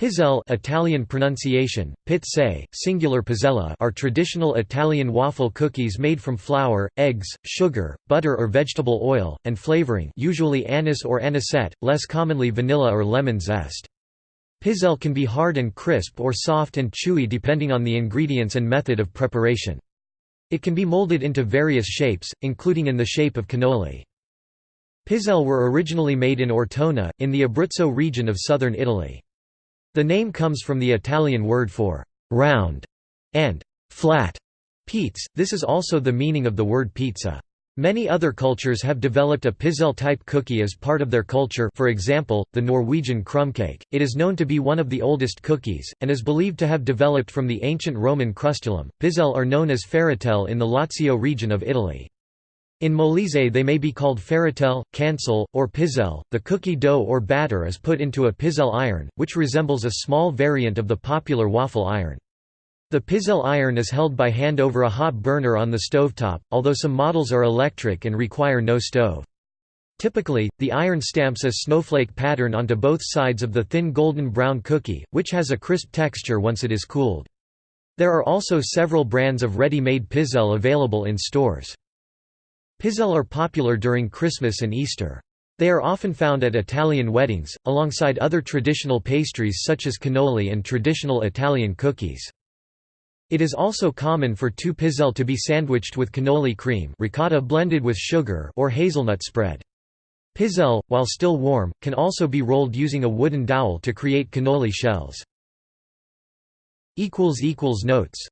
Pizzelle Italian pronunciation, pizze, singular pizzella are traditional Italian waffle cookies made from flour, eggs, sugar, butter or vegetable oil, and flavoring usually anise or anisette, less commonly vanilla or lemon zest. Pizzelle can be hard and crisp or soft and chewy depending on the ingredients and method of preparation. It can be molded into various shapes, including in the shape of cannoli. Pizzelle were originally made in Ortona, in the Abruzzo region of southern Italy. The name comes from the Italian word for «round» and «flat» Piz. This is also the meaning of the word pizza. Many other cultures have developed a pizzelle-type cookie as part of their culture for example, the Norwegian krumkake. It is known to be one of the oldest cookies, and is believed to have developed from the ancient Roman crustulum. Pizzelle are known as ferratelle in the Lazio region of Italy. In Molise they may be called ferratelle, cancelle, or pizzelle. The cookie dough or batter is put into a pizzelle iron, which resembles a small variant of the popular waffle iron. The pizzelle iron is held by hand over a hot burner on the stovetop, although some models are electric and require no stove. Typically, the iron stamps a snowflake pattern onto both sides of the thin golden brown cookie, which has a crisp texture once it is cooled. There are also several brands of ready-made pizzelle available in stores. Pizzelle are popular during Christmas and Easter. They are often found at Italian weddings, alongside other traditional pastries such as cannoli and traditional Italian cookies. It is also common for two pizzelle to be sandwiched with cannoli cream ricotta blended with sugar or hazelnut spread. Pizzelle, while still warm, can also be rolled using a wooden dowel to create cannoli shells. Notes